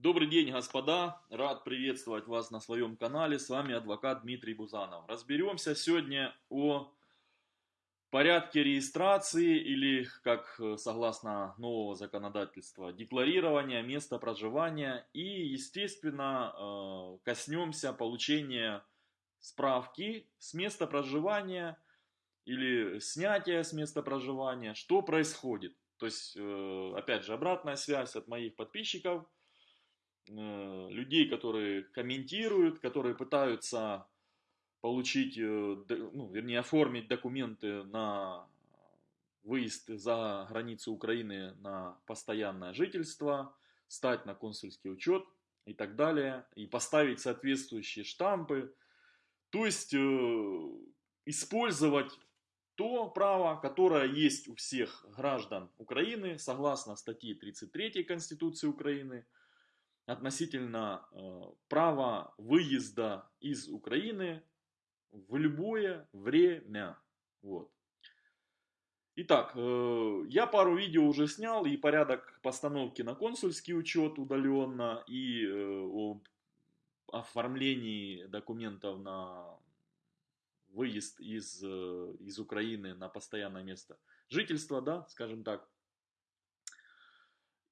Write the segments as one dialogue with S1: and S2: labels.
S1: Добрый день, господа! Рад приветствовать вас на своем канале. С вами адвокат Дмитрий Бузанов. Разберемся сегодня о порядке регистрации или, как э, согласно нового законодательства, декларирования места проживания. И, естественно, э, коснемся получения справки с места проживания или снятия с места проживания. Что происходит? То есть, э, опять же, обратная связь от моих подписчиков – людей, которые комментируют, которые пытаются получить, э, ну, вернее, оформить документы на выезд за границу Украины на постоянное жительство, стать на консульский учет и так далее, и поставить соответствующие штампы. То есть э, использовать то право, которое есть у всех граждан Украины, согласно статье 33 Конституции Украины – относительно э, права выезда из Украины в любое время. Вот. Итак, э, я пару видео уже снял и порядок постановки на консульский учет удаленно и э, об оформлении документов на выезд из, из Украины на постоянное место жительства, да, скажем так.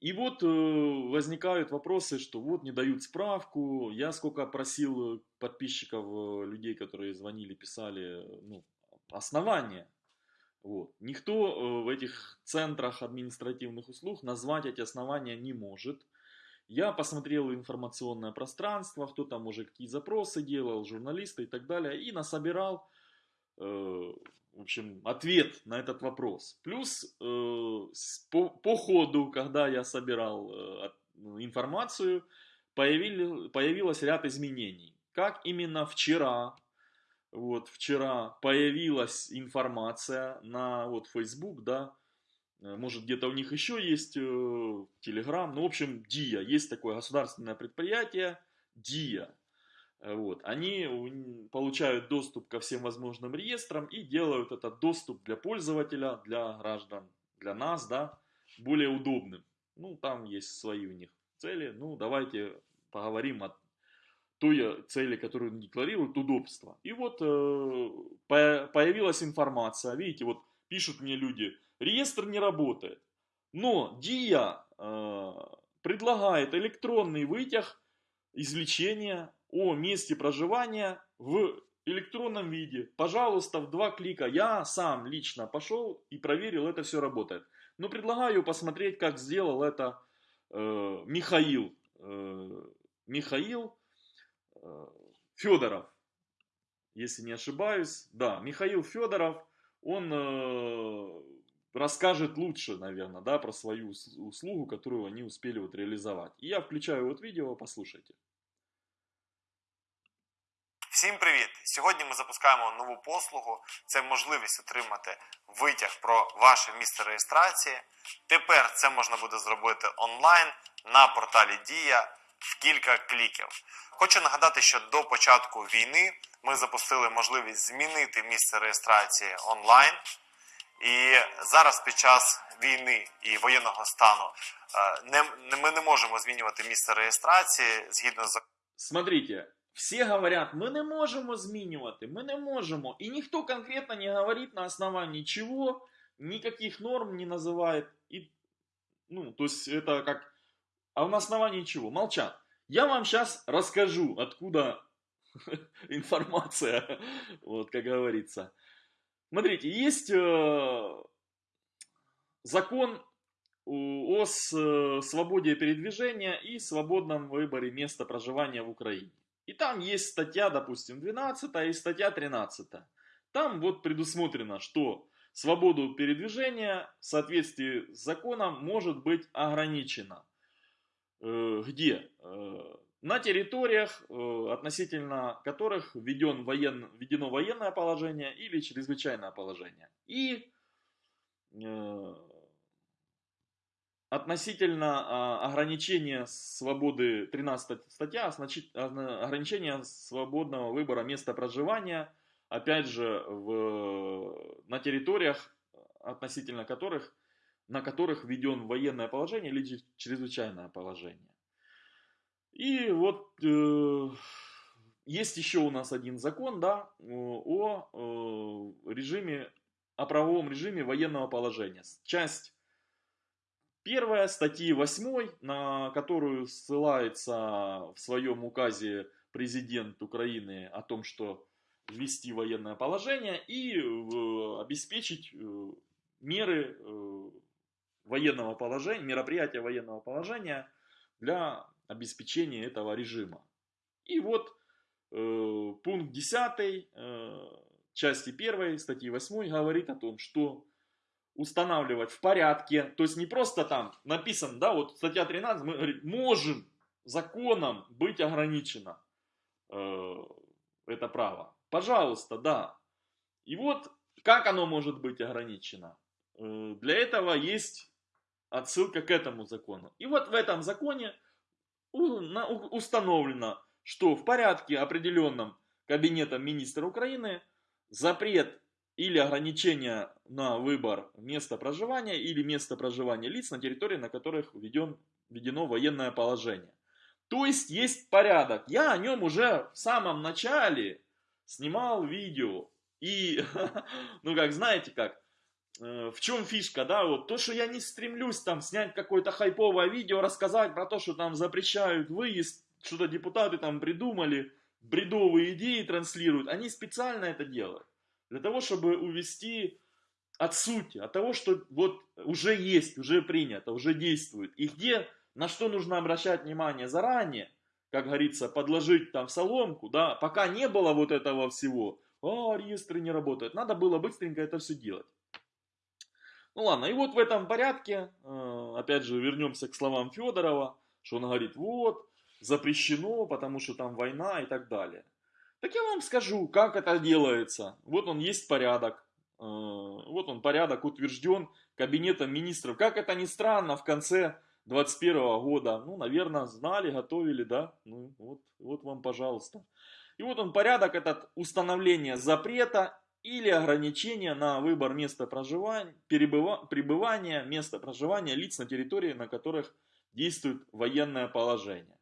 S1: И вот э, возникают вопросы, что вот не дают справку. Я сколько просил подписчиков, э, людей, которые звонили, писали, ну, основания. Вот. Никто э, в этих центрах административных услуг назвать эти основания не может. Я посмотрел информационное пространство, кто там уже какие запросы делал, журналисты и так далее, и насобирал э, в общем, ответ на этот вопрос. Плюс э, по, по ходу, когда я собирал э, ну, информацию, появили, появилось ряд изменений. Как именно вчера, вот вчера появилась информация на вот Facebook, да, э, может где-то у них еще есть э, Telegram, ну в общем ДИА, есть такое государственное предприятие ДИА. Э, вот. Они получают доступ ко всем возможным реестрам и делают этот доступ для пользователя, для граждан, для нас, да, более удобным. Ну, там есть свои у них цели. Ну, давайте поговорим о той цели, которую декларируют, удобство. И вот э, появилась информация, видите, вот пишут мне люди, реестр не работает. Но ДИА э, предлагает электронный вытяг извлечения о месте проживания в электронном виде. Пожалуйста, в два клика. Я сам лично пошел и проверил, это все работает. Но предлагаю посмотреть, как сделал это э, Михаил. Э, Михаил э, Федоров. Если не ошибаюсь. Да, Михаил Федоров. Он э, расскажет лучше, наверное, да, про свою услугу, которую они успели вот реализовать. И я включаю вот видео, послушайте.
S2: Всім привіт! Сьогодні ми запускаємо нову послугу. Це можливість отримати витяг про ваше місце реєстрації. Тепер це можна буде зробити онлайн на порталі Дія в кілька кліків. Хочу нагадати, що до початку війни ми запустили можливість змінити місце реєстрації онлайн. І зараз під час війни і воєнного стану е, ми не можемо змінювати місце реєстрації згідно з
S1: Смотрите, Всі говорять, ми не можемо змінювати, ми не можемо. І ніхто конкретно не говорить на основании чего, никаких норм не называет. И, ну, то есть это как... А на основании чего? Молчат. Я вам сейчас расскажу, откуда информация, вот как говорится. Смотрите, есть э, закон о э, свободе передвижения и свободном выборе места проживания в Украине. И там есть статья, допустим, 12 и статья 13. Там вот предусмотрено, что свободу передвижения в соответствии с законом может быть ограничена. Э, где? Э, на территориях, э, относительно которых введен воен, введено военное положение или чрезвычайное положение. И относительно а, ограничения свободы, 13 статья, значит, ограничения свободного выбора места проживания, опять же, в, на территориях, относительно которых, на которых введен военное положение или чрезвычайное положение. И вот э, есть еще у нас один закон, да, о, о режиме, о правовом режиме военного положения. Часть первая статьи 8, на которую ссылается в своем указе президент Украины о том, что ввести военное положение и э, обеспечить э, меры э, военного положения, мероприятия военного положения для обеспечения этого режима. И вот пункт 10 э, части 1 статьи 8 говорит о том, что устанавливать в порядке, то есть не просто там написано, да, вот статья 13, мы говорим, можем законом быть ограничено э, это право. Пожалуйста, да. И вот как оно может быть ограничено? Э, для этого есть отсылка к этому закону. И вот в этом законе установлено, что в порядке определенном Кабинетом министра Украины запрет или ограничение на выбор места проживания или место проживания лиц на территории, на которых введен, введено военное положение. То есть есть порядок. Я о нем уже в самом начале снимал видео. И, ну как, знаете как, Э, в чем фишка, да, вот то, что я не стремлюсь там снять какое-то хайповое видео, рассказать про то, что там запрещают выезд, что-то депутаты там придумали, бредовые идеи транслируют, они специально это делают, для того, чтобы увести от сути, от того, что вот уже есть, уже принято, уже действует, и где, на что нужно обращать внимание заранее, как говорится, подложить там соломку, да, пока не было вот этого всего, а, реестры не работают, надо было быстренько это все делать. Ну ладно, и вот в этом порядке, э, опять же, вернемся к словам Федорова, что он говорит, вот, запрещено, потому что там война и так далее. Так я вам скажу, как это делается. Вот он есть порядок. Э, вот он порядок утвержден Кабинетом министров. Как это ни странно, в конце 21 года, ну, наверное, знали, готовили, да? Ну, вот, вот вам, пожалуйста. И вот он порядок этот установления запрета или ограничения на выбор места проживания, пребывания, места проживания лиц на территории, на которых действует военное положение.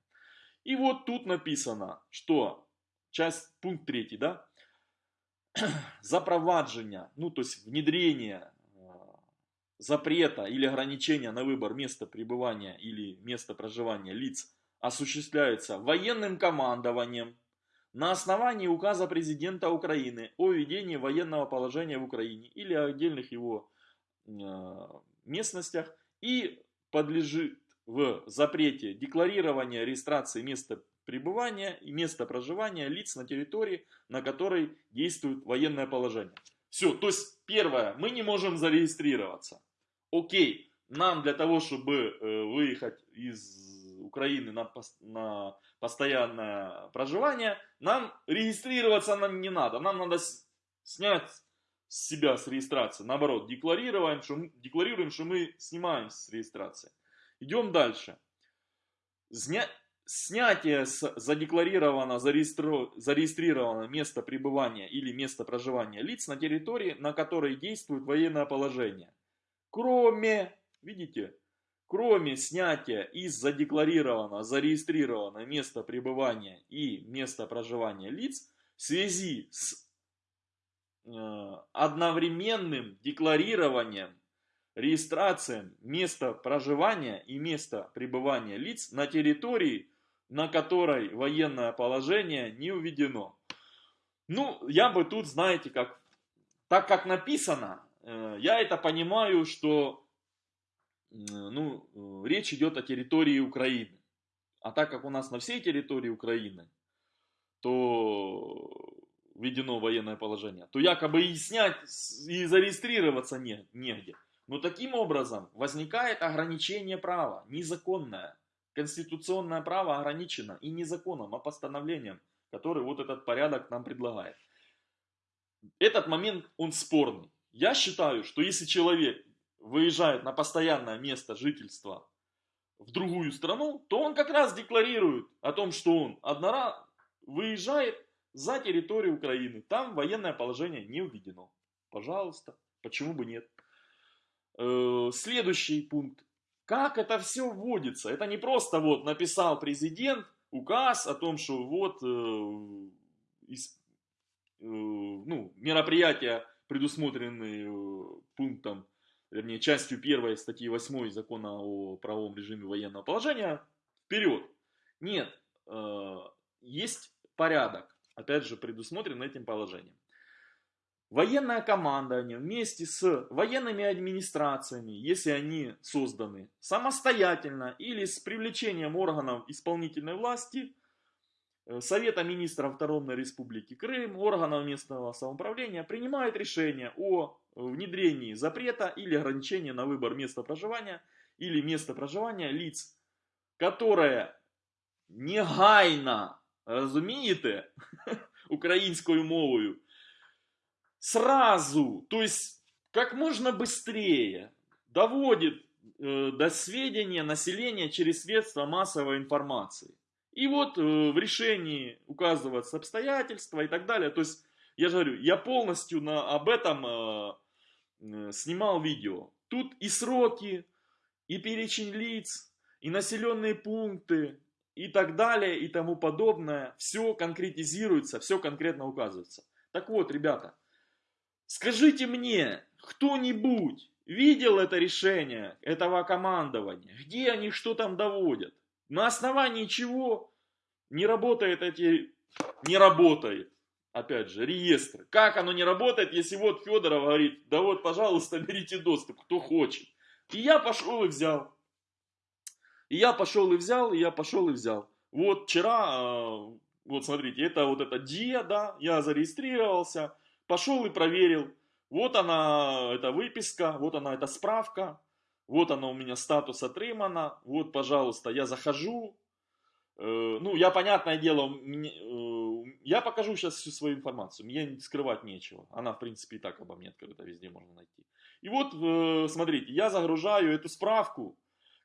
S1: И вот тут написано, что часть, пункт 3, да, запровадження, ну то есть внедрение э, запрета или ограничения на выбор места пребывания или места проживания лиц осуществляется военным командованием, на основании указа президента Украины о введении военного положения в Украине или отдельных его э, местностях и подлежит в запрете декларирования регистрации места пребывания и места проживания лиц на территории, на которой действует военное положение. Все, то есть первое, мы не можем зарегистрироваться. Окей, нам для того, чтобы э, выехать из Украины на, на постоянное проживание, нам регистрироваться нам не надо. Нам надо снять с себя с регистрации. Наоборот, декларируем, что, мы, декларируем, что мы снимаем с регистрации. Идем дальше. Зня... Снятие с задекларировано, зарегистро... зарегистрировано место пребывания или место проживания лиц на территории, на которой действует военное положение. Кроме, видите, Кроме снятия из задекларированного, зарегистрированного места пребывания и места проживания лиц в связи с э, одновременным декларированием, регистрацией места проживания и места пребывания лиц на территории, на которой военное положение не уведено. Ну, я бы тут, знаете, как, так как написано, э, я это понимаю, что ну, э, речь идет о территории Украины. А так как у нас на всей территории Украины, то введено военное положение, то якобы и снять, и зарегистрироваться не, негде. Но таким образом возникает ограничение права, незаконное. Конституционное право ограничено и не законом, а постановлением, который вот этот порядок нам предлагает. Этот момент, он спорный. Я считаю, что если человек выезжает на постоянное место жительства в другую страну, то он как раз декларирует о том, что он однора выезжает за территорию Украины. Там военное положение не введено. Пожалуйста, почему бы нет? Э, следующий пункт. Как это все вводится? Это не просто вот написал президент, указ о том, что вот э, из, э, ну, мероприятия, предусмотренные э, пунктом, вернее, частью первой статьи 8 закона о правовом режиме военного положения, вперед. Нет, э, есть порядок, опять же, предусмотрен этим положением. Военное командование вместе с военными администрациями, если они созданы самостоятельно или с привлечением органов исполнительной власти, э, Совета министров Автономной Республики Крым, органов местного самоуправления принимают решение о внедрении запрета или ограничения на выбор места проживания или места проживания лиц, которое негайно, розумієте, українською мовою, сразу, то есть как можно быстрее доводит э, до сведения населения через средства массовой информации. И вот э, в решении указываются обстоятельства и так далее. То есть, я же говорю, я полностью на, об этом э, э, снимал видео. Тут и сроки, и перечень лиц, и населенные пункты, и так далее, и тому подобное. Все конкретизируется, все конкретно указывается. Так вот, ребята, Скажите мне, кто-нибудь видел это решение этого командования? Где они что там доводят? На основании чего не работает эти... Не работает, опять же, реестр. Как оно не работает, если вот Федоров говорит, да вот, пожалуйста, берите доступ, кто хочет. И я пошел и взял. И я пошел и взял, и я пошел и взял. Вот вчера, а, вот смотрите, это вот это ДИА, да, я зарегистрировался. Пошел и проверил. Вот она, эта выписка, вот она, эта справка. Вот она у меня статус отрымана. Вот, пожалуйста, я захожу. Э, ну, я, понятное дело, э, я покажу сейчас всю свою информацию. Мне скрывать нечего. Она, в принципе, и так обо мне открыта, везде можно найти. И вот, э, смотрите, я загружаю эту справку,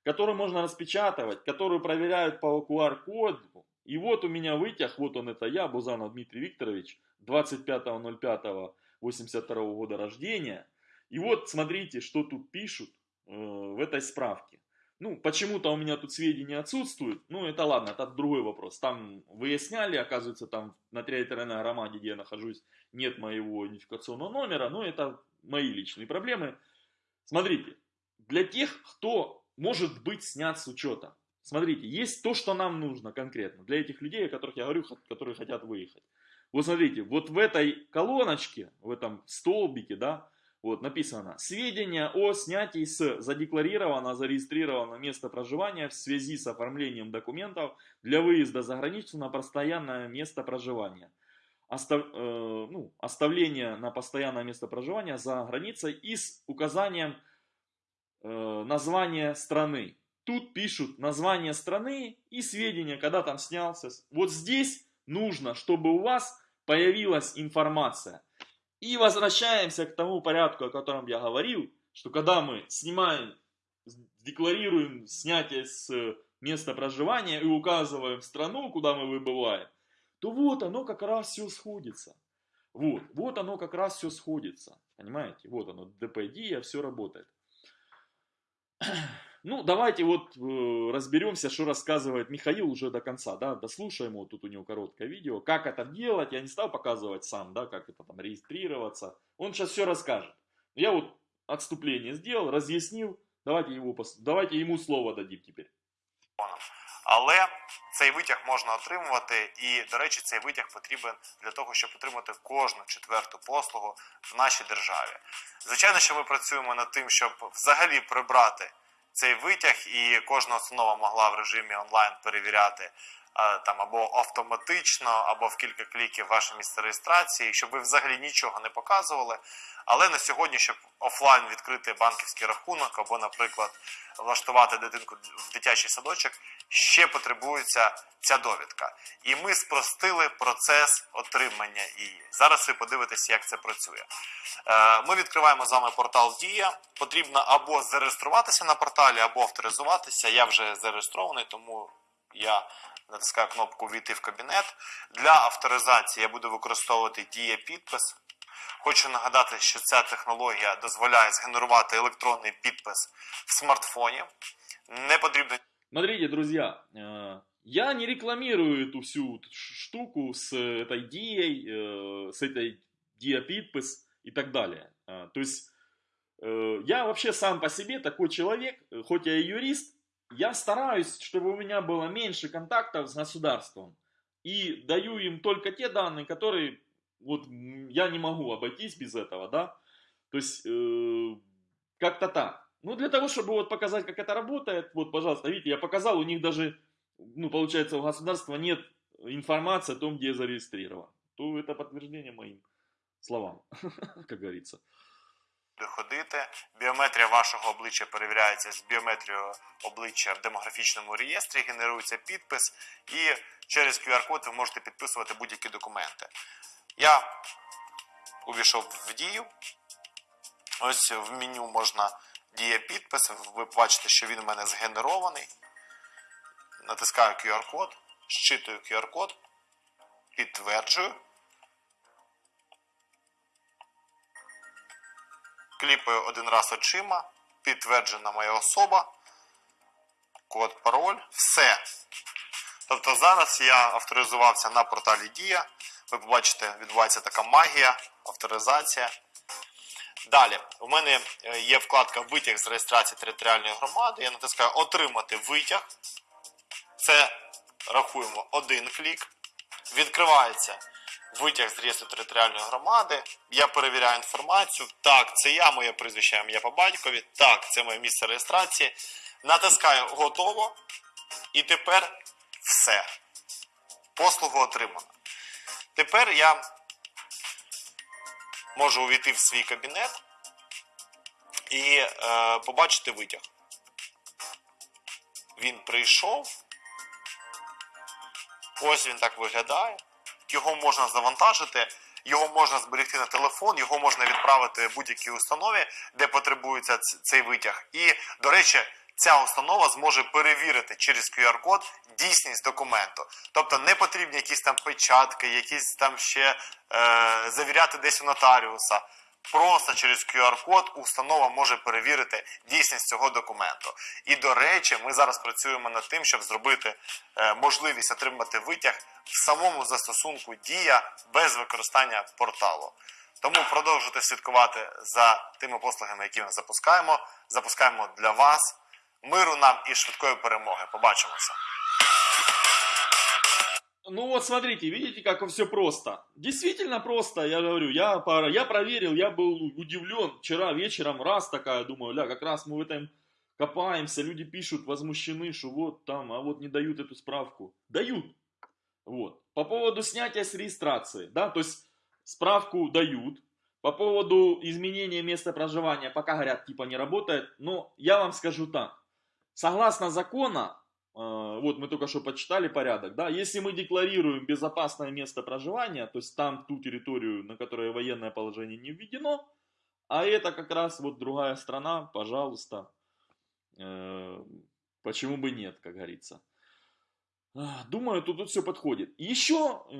S1: которую можно распечатывать, которую проверяют по QR-коду. И вот у меня вытяг, вот он это я, Бузанов Дмитрий Викторович, 25.05.82 года рождения. И вот смотрите, что тут пишут э, в этой справке. Ну, почему-то у меня тут сведения отсутствуют. Ну, это ладно, это другой вопрос. Там выясняли, оказывается, там на территориальной громаде, где я нахожусь, нет моего идентификационного номера. Но это мои личные проблемы. Смотрите, для тех, кто может быть снят с учета. Смотрите, есть то, что нам нужно конкретно. Для этих людей, о которых я говорю, которые хотят выехать. Вот смотрите, вот в этой колоночке, в этом столбике, да, вот написано «Сведения о снятии с задекларированного, зарегистрированного места проживания в связи с оформлением документов для выезда за границу на постоянное место проживания». Остав, э, ну, оставление на постоянное место проживания за границей и с указанием э, названия страны. Тут пишут название страны и сведения, когда там снялся. Вот здесь нужно, чтобы у вас появилась информация. И возвращаемся к тому порядку, о котором я говорил, что когда мы снимаем, декларируем снятие с места проживания и указываем страну, куда мы выбываем, то вот оно как раз все сходится. Вот, вот оно как раз все сходится. Понимаете? Вот оно, ДПД, все работает. Ну, давайте вот э, разберемся, что рассказывает Михаил уже до конца, да, дослушаем, вот тут у него короткое видео, как это делать, я не стал показывать сам, да, как это там регистрироваться, он сейчас все расскажет. Я вот отступление сделал, разъяснил, давайте, его, давайте ему слово дадим теперь.
S2: Але цей витяг можна отримувати, і, до речі, цей витяг потрібен для того, щоб отримати кожну четверту послугу в нашій державі. Звичайно, що ми працюємо над тим, щоб взагалі прибрати цей витяг, і кожна установа могла в режимі онлайн перевіряти там або автоматично, або в кілька кліків ваше місце реєстрації, щоб ви взагалі нічого не показували. Але на сьогодні, щоб офлайн відкрити банківський рахунок, або, наприклад, влаштувати дитинку в дитячий садочок, ще потребується ця довідка. І ми спростили процес отримання її. Зараз ви подивитесь, як це працює. Е, ми відкриваємо з вами портал Дія. Потрібно або зареєструватися на порталі, або авторизуватися. Я вже зареєстрований, тому я натискаю кнопку Війти в кабінет. Для авторизації я буду використовувати Дія підпис. Хочу нагадати, що ця технологія дозволяє згенерувати електронний підпис в смартфоні. Не потрібно.
S1: Смотрите, друзья, э, Я не рекламирую эту всю штуку с этой дией, э, с этой dia подпись и так далее. А, то есть э, я вообще сам по себе такой человек, хоть я и юрист, я стараюсь, чтобы у меня было меньше контактов с государством. И даю им только те данные, которые вот я не могу обойтись без этого, да. То есть э, как-то так. Ну, для того, чтобы вот показать, как это работает, вот, пожалуйста, видите, я показал, у них даже, ну, получается, у государства нет информации о том, где я зарегистрирован. То это подтверждение моим словам, как говорится.
S2: Ходити. Біометрія вашого обличчя перевіряється з біометрією обличчя в демографічному реєстрі, генерується підпис, і через QR-код ви можете підписувати будь-які документи. Я увійшов в дію. Ось в меню можна дія підпис. Ви бачите, що він у мене згенерований. Натискаю QR-код, щитую QR-код, підтверджую. Кліпаю один раз очима, підтверджена моя особа, код, пароль, все. Тобто зараз я авторизувався на порталі Дія. Ви побачите, відбувається така магія, авторизація. Далі, у мене е, є вкладка Витяг з реєстрації територіальної громади. Я натискаю Отримати витяг. Це рахуємо один клік. Відкривається витяг з реєстру територіальної громади. Я перевіряю інформацію. Так, це я, моє прізвище, ім'я по батькові. Так, це моє місце реєстрації. Натискаю готово. І тепер все. Послугу отримано. Тепер я можу увійти в свій кабінет і е, побачити витяг. Він прийшов. Ось він так виглядає. Його можна завантажити, його можна зберегти на телефон, його можна відправити в будь-якій установі, де потребується цей витяг. І, до речі, ця установа зможе перевірити через QR-код дійсність документу. Тобто не потрібні якісь там печатки, якісь там ще е, завіряти десь у нотаріуса. Просто через QR-код установа може перевірити дійсність цього документу. І до речі, ми зараз працюємо над тим, щоб зробити е, можливість отримати витяг в самому застосунку Дія без використання порталу. Тому продовжуйте слідкувати за тими послугами, які ми запускаємо. Запускаємо для вас. Миру нам і швидкої перемоги. Побачимося.
S1: Ну вот смотрите, видите, как все просто. Действительно просто, я говорю, я, я проверил, я был удивлен. Вчера вечером раз такая, думаю, ля, как раз мы в этом копаемся, люди пишут, возмущены, что вот там, а вот не дают эту справку. Дают. Вот. По поводу снятия с регистрации, да, то есть справку дают. По поводу изменения места проживания, пока говорят, типа не работает, но я вам скажу так. Согласно закона, а, вот мы только что почитали порядок, да, если мы декларируем безопасное место проживания, то есть там ту территорию, на которой военное положение не введено, а это как раз вот другая страна, пожалуйста, э, почему бы нет, как говорится. Думаю, тут, тут все подходит. Еще, э,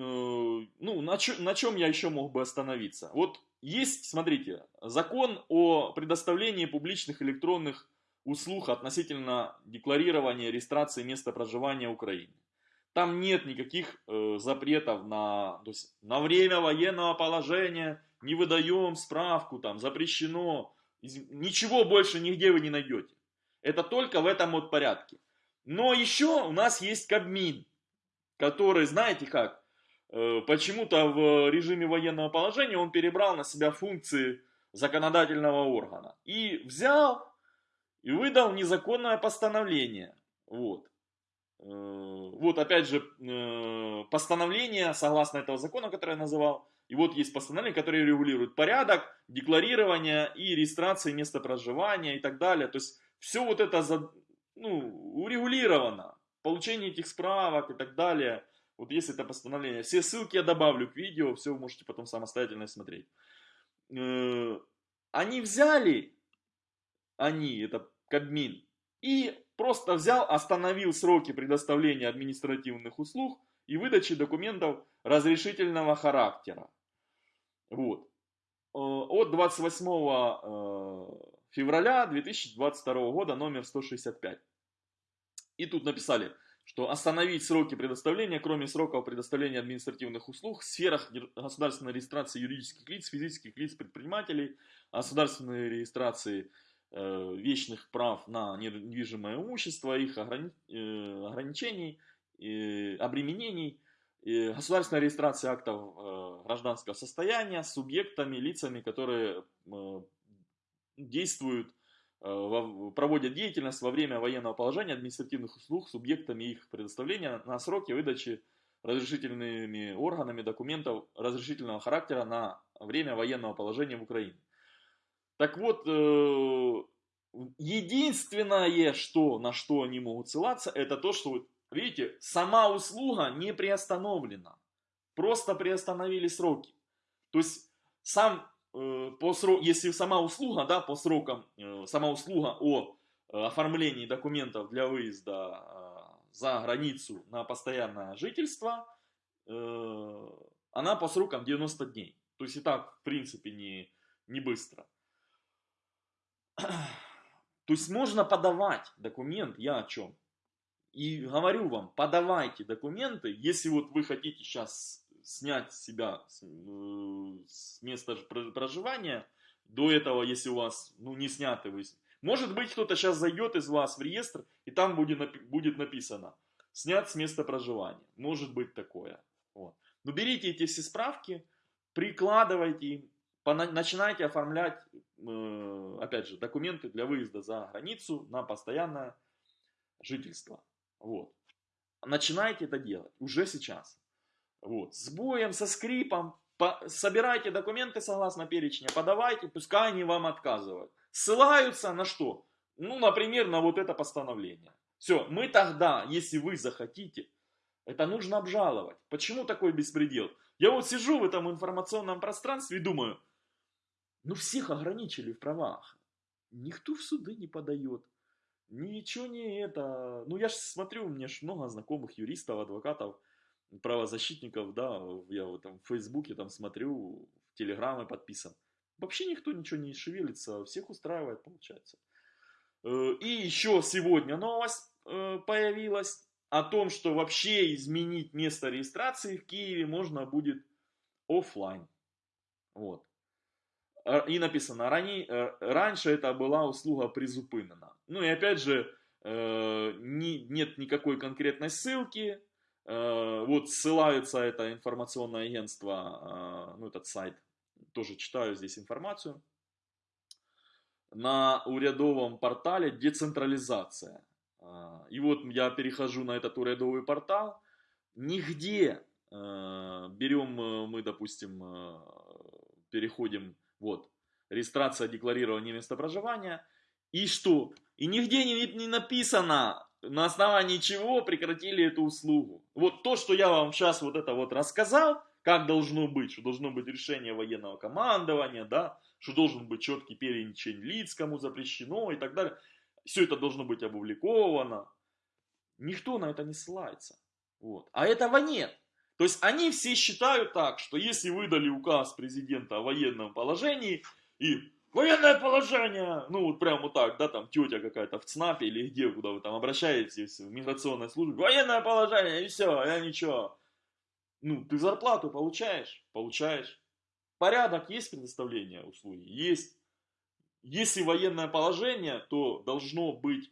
S1: ну, на, чё, на чем я еще мог бы остановиться? Вот есть, смотрите, закон о предоставлении публичных электронных услуг относительно декларирования регистрации места проживания Украины. Там нет никаких э, запретов на, то есть, на время военного положения, не выдаем справку, там запрещено, ничего больше нигде вы не найдете. Это только в этом вот порядке. Но еще у нас есть Кабмин, который, знаете как, э, почему-то в режиме военного положения он перебрал на себя функции законодательного органа. И взял и выдал незаконное постановление. Вот. Э, вот опять же э, постановление, согласно этого закона, который я называл, и вот есть постановление, которое регулирует порядок декларирования и регистрации места проживания и так далее. То есть все вот это за, ну, урегулировано. Получение этих справок и так далее. Вот есть это постановление. Все ссылки я добавлю к видео, все вы можете потом самостоятельно смотреть. Э, они взяли они, это Кабмин, и просто взял, остановил сроки предоставления административных услуг и выдачи документов разрешительного характера. Вот. Э, от 28 э, февраля 2022 года номер 165. И тут написали, что остановить сроки предоставления, кроме сроков предоставления административных услуг в сферах государственной регистрации юридических лиц, физических лиц, предпринимателей, государственной регистрации вечных прав на недвижимое имущество, их э, ограничений, э, обременений, э, государственная регистрация актов э, гражданского состояния с субъектами, лицами, которые э, действуют Э, проводят деятельность во время военного положения административных услуг субъектами их предоставления на сроки выдачи разрешительными органами документов разрешительного характера на время военного положения в Украине. Так вот, э, единственное, что, на что они могут ссылаться, это то, что, видите, сама услуга не приостановлена. Просто приостановили сроки. То есть сам Э, по срок, если сама услуга, да, по срокам, э, сама услуга о оформлении документов для выезда за границу на постоянное жительство, она по срокам 90 дней. То есть и так, в принципе, не, не быстро. То есть можно подавать документ, я о чем? И говорю вам, подавайте документы, если вот вы хотите сейчас снять себя с, э, места проживания. До этого, если у вас ну, не сняты вы... Может быть, кто-то сейчас зайдет из вас в реестр, и там будет, будет написано «снят с места проживания». Может быть такое. Вот. Но берите эти все справки, прикладывайте начинайте оформлять, опять же, документы для выезда за границу на постоянное жительство. Вот. Начинайте это делать уже сейчас. Вот, с боем, со скрипом, по, собирайте документы согласно перечня, подавайте, пускай они вам отказывают. Ссылаются на что? Ну, например, на вот это постановление. Все, мы тогда, если вы захотите, это нужно обжаловать. Почему такой беспредел? Я вот сижу в этом информационном пространстве и думаю, ну всех ограничили в правах. Никто в суды не подает. Ничего не это. Ну я же смотрю, у меня же много знакомых юристов, адвокатов правозащитников, да, я в этом в Фейсбуке там смотрю, в Телеграмме подписан. Вообще никто ничего не шевелится, всех устраивает, получается. Э, и еще сегодня новость э, появилась о том, что вообще изменить место регистрации в Киеве можно будет офлайн. Вот. И написано, ранее, э, раньше это была услуга призупинена. Ну и опять же, нет никакой конкретной ссылки, Э, вот ссылается это информационное агентство, э, ну этот сайт, тоже читаю здесь информацию. На урядовом портале децентрализация. Э, и вот я перехожу на этот урядовый портал. Нигде берем мы, допустим, переходим, вот, регистрация декларирования места проживания. И что? И нигде не, не написано, на основании чего прекратили эту услугу. Вот то, что я вам сейчас вот это вот рассказал, как должно быть, что должно быть решение военного командования, да, что должен быть четкий перечень лиц, кому запрещено и так далее. Все это должно быть опубликовано. Никто на это не ссылается. Вот. А этого нет. То есть они все считают так, что если выдали указ президента о военном положении и военное положение, ну вот прям вот так, да, там тетя какая-то в ЦНАПе или где, куда вы там обращаетесь, в миграционной службе, военное положение, и все, я ничего. Ну, ты зарплату получаешь? Получаешь. Порядок есть предоставление услуги? Есть. Если военное положение, то должно быть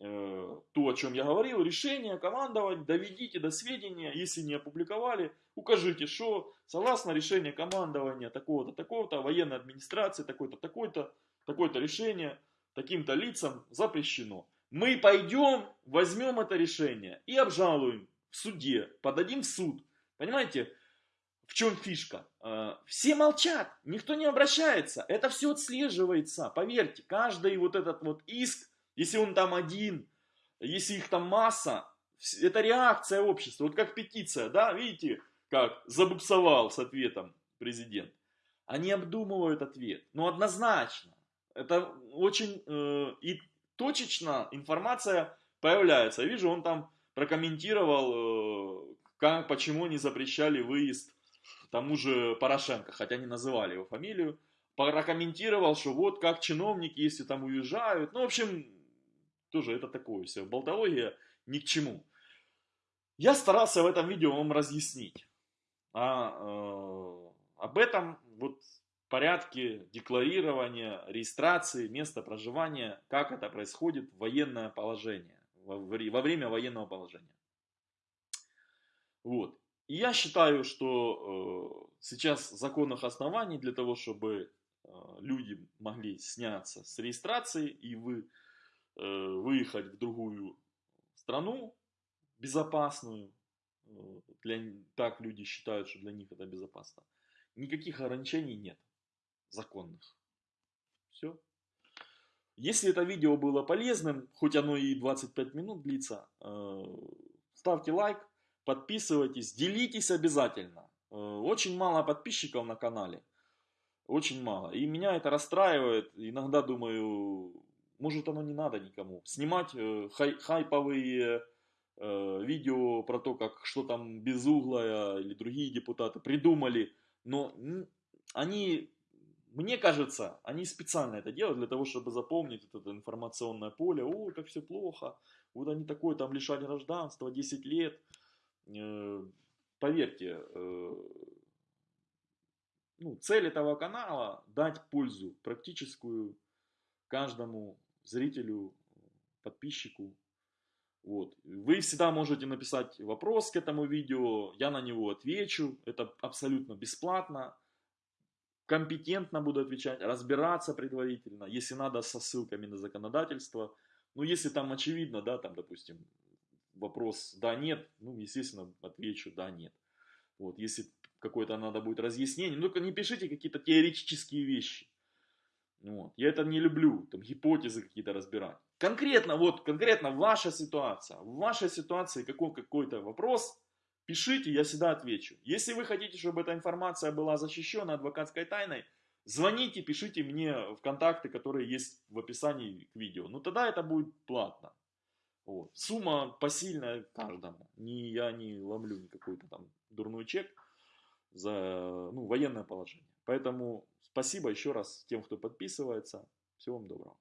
S1: то, о чем я говорил, решение командовать, доведите до сведения, если не опубликовали, укажите, что согласно решению командования такого-то, такого-то, военной администрации, такой-то, такой-то, такое-то решение таким-то лицам запрещено. Мы пойдем, возьмем это решение и обжалуем в суде, подадим в суд. Понимаете, в чем фишка? Э, все молчат, никто не обращается, это все отслеживается, поверьте, каждый вот этот вот иск если он там один, если их там масса, это реакция общества. Вот как петиция, да, видите, как забуксовал с ответом президент. Они обдумывают ответ. Ну, однозначно. Это очень э, и точечно информация появляется. Я вижу, он там прокомментировал, э, как, почему не запрещали выезд тому же Порошенко, хотя не называли его фамилию. Прокомментировал, что вот как чиновники, если там уезжают. Ну, в общем, тоже это такое все, болтология ни к чему. Я старался в этом видео вам разъяснить а, э, об этом вот порядке декларирования, регистрации, места проживания, как это происходит в военное положение, во, во время военного положения. Вот. И я считаю, что э, сейчас законных оснований для того, чтобы э, люди могли сняться с регистрации и вы, выехать в другую страну безопасную, э, для, так люди считают, что для них это безопасно, никаких ограничений нет законных. Все. Если это видео было полезным, хоть оно и 25 минут длится, э, ставьте лайк, подписывайтесь, делитесь обязательно. Э, очень мало подписчиков на канале. Очень мало. И меня это расстраивает. Иногда думаю, может оно не надо никому. Снимать э, хай, хайповые видео про то, как что там Безуглая или другие депутаты придумали. Но они мне кажется, они специально это делают для того, чтобы запомнить это информационное поле. Ой, как все плохо. Вот они такое, там лишали гражданства, 10 лет. Э, поверьте, э, ну, цель этого канала дать пользу практическую каждому зрителю, подписчику. Вот. Вы всегда можете написать вопрос к этому видео, я на него отвечу, это абсолютно бесплатно компетентно буду отвечать, разбираться предварительно, если надо со ссылками на законодательство. Ну, если там очевидно, да, там, допустим, вопрос да-нет, ну, естественно, отвечу да-нет. Вот, если какое-то надо будет разъяснение, ну, не пишите какие-то теоретические вещи. Вот. Я это не люблю, там гипотезы какие-то разбирать. Конкретно, вот, конкретно ваша ситуация. В вашей ситуации какой, какой-то вопрос, Пишите, я всегда отвечу. Если вы хотите, чтобы эта информация была защищена адвокатской тайной, звоните, пишите мне в контакты, которые есть в описании к видео. Ну тогда это будет платно. Вот. Сумма посильная каждому. Не, я не ломлю никакой-то там дурной чек за ну, военное положение. Поэтому спасибо еще раз тем, кто подписывается. Всего вам доброго.